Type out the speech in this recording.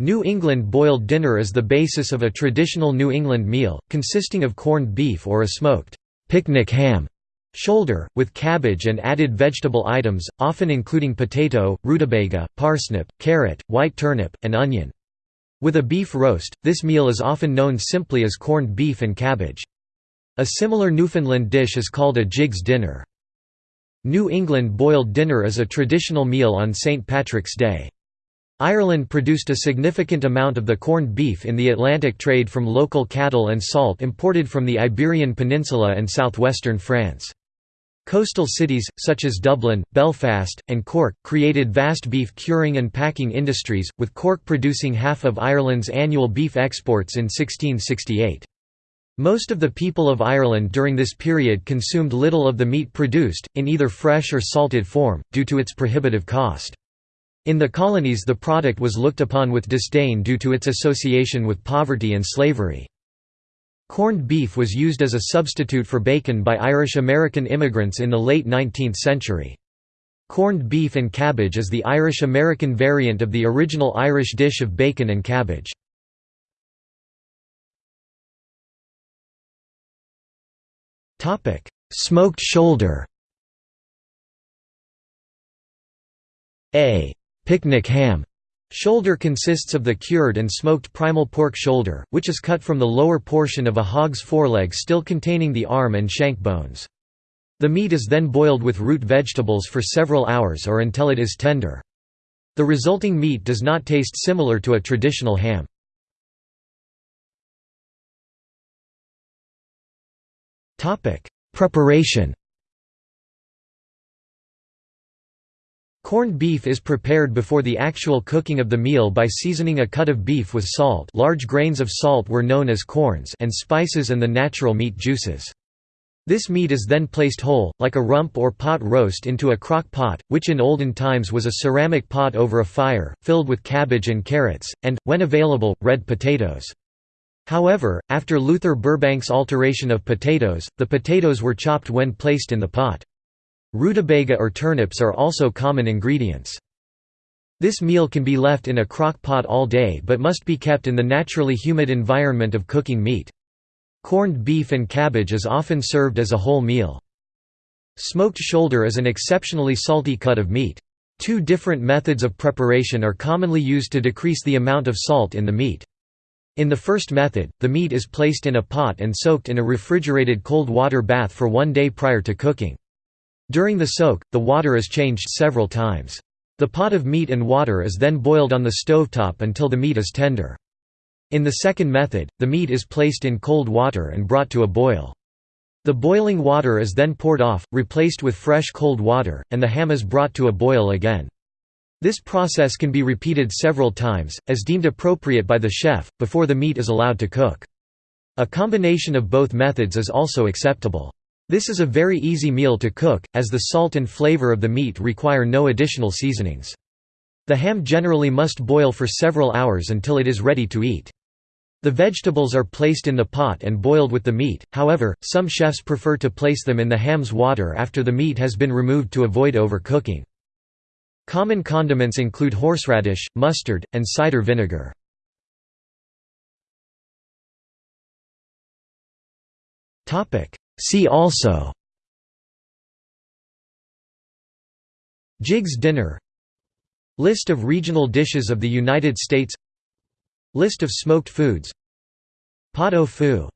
New England boiled dinner is the basis of a traditional New England meal, consisting of corned beef or a smoked picnic ham shoulder, with cabbage and added vegetable items, often including potato, rutabaga, parsnip, carrot, white turnip, and onion. With a beef roast, this meal is often known simply as corned beef and cabbage. A similar Newfoundland dish is called a Jiggs dinner. New England boiled dinner is a traditional meal on St. Patrick's Day. Ireland produced a significant amount of the corned beef in the Atlantic trade from local cattle and salt imported from the Iberian Peninsula and southwestern France. Coastal cities, such as Dublin, Belfast, and Cork, created vast beef curing and packing industries, with Cork producing half of Ireland's annual beef exports in 1668. Most of the people of Ireland during this period consumed little of the meat produced, in either fresh or salted form, due to its prohibitive cost. In the colonies the product was looked upon with disdain due to its association with poverty and slavery. Corned beef was used as a substitute for bacon by Irish-American immigrants in the late 19th century. Corned beef and cabbage is the Irish-American variant of the original Irish dish of bacon and cabbage. Smoked shoulder A Picnic ham shoulder consists of the cured and smoked primal pork shoulder, which is cut from the lower portion of a hog's foreleg still containing the arm and shank bones. The meat is then boiled with root vegetables for several hours or until it is tender. The resulting meat does not taste similar to a traditional ham. Preparation Corned beef is prepared before the actual cooking of the meal by seasoning a cut of beef with salt large grains of salt were known as corns and spices and the natural meat juices. This meat is then placed whole, like a rump or pot roast into a crock pot, which in olden times was a ceramic pot over a fire, filled with cabbage and carrots, and, when available, red potatoes. However, after Luther Burbank's alteration of potatoes, the potatoes were chopped when placed in the pot. Rutabaga or turnips are also common ingredients. This meal can be left in a crock pot all day but must be kept in the naturally humid environment of cooking meat. Corned beef and cabbage is often served as a whole meal. Smoked shoulder is an exceptionally salty cut of meat. Two different methods of preparation are commonly used to decrease the amount of salt in the meat. In the first method, the meat is placed in a pot and soaked in a refrigerated cold water bath for one day prior to cooking. During the soak, the water is changed several times. The pot of meat and water is then boiled on the stovetop until the meat is tender. In the second method, the meat is placed in cold water and brought to a boil. The boiling water is then poured off, replaced with fresh cold water, and the ham is brought to a boil again. This process can be repeated several times, as deemed appropriate by the chef, before the meat is allowed to cook. A combination of both methods is also acceptable. This is a very easy meal to cook, as the salt and flavor of the meat require no additional seasonings. The ham generally must boil for several hours until it is ready to eat. The vegetables are placed in the pot and boiled with the meat, however, some chefs prefer to place them in the ham's water after the meat has been removed to avoid overcooking. Common condiments include horseradish, mustard, and cider vinegar. See also Jiggs dinner List of regional dishes of the United States List of smoked foods Pot au feu